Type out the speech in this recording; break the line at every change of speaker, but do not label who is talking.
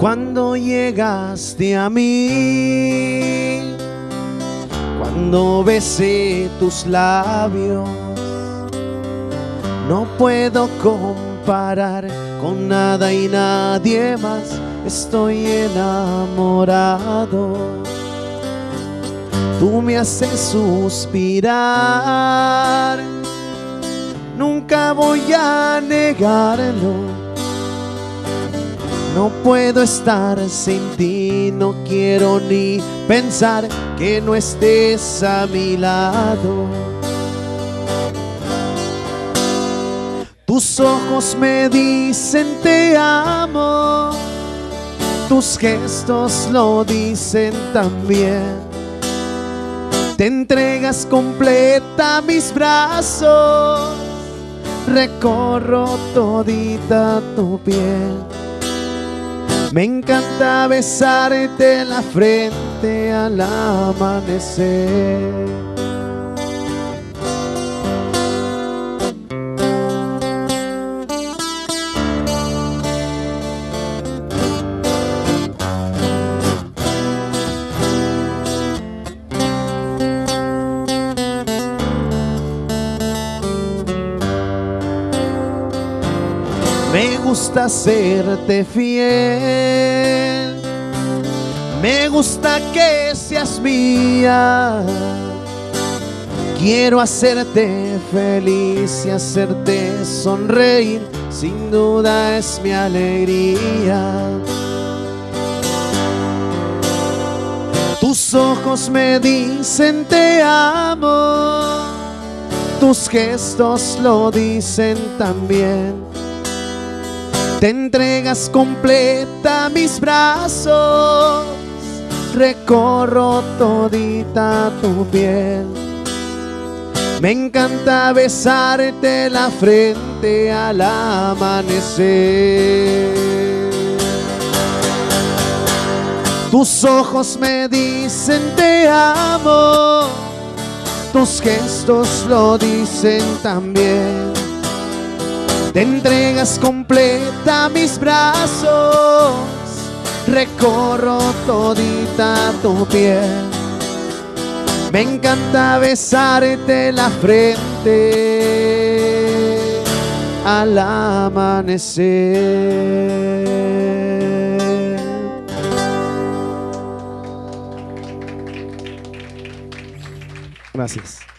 Cuando llegaste a mí, cuando besé tus labios, no puedo comparar con nada y nadie más. Estoy enamorado. Tú me haces suspirar. Nunca voy a negarlo. No puedo estar sin ti, no quiero ni pensar que no estés a mi lado. Tus ojos me dicen te amo, tus gestos lo dicen también. Te entregas completa a mis brazos, recorro todita tu piel. Me encanta besarte la frente al amanecer. Me gusta serte fiel. Me gusta que seas mía. Quiero hacerte feliz y hacerte sonreír. Sin duda es mi alegría. Tus ojos me dicen te amo. Tus gestos lo dicen también. Te entregas completa a mis brazos, recorro todita tu piel. Me encanta besarte la frente al amanecer. Tus ojos me dicen te amo, tus gestos lo dicen también. Te entregas completa a mis brazos, recorro todita tu piel. Me encanta besarte la frente al amanecer. Gracias.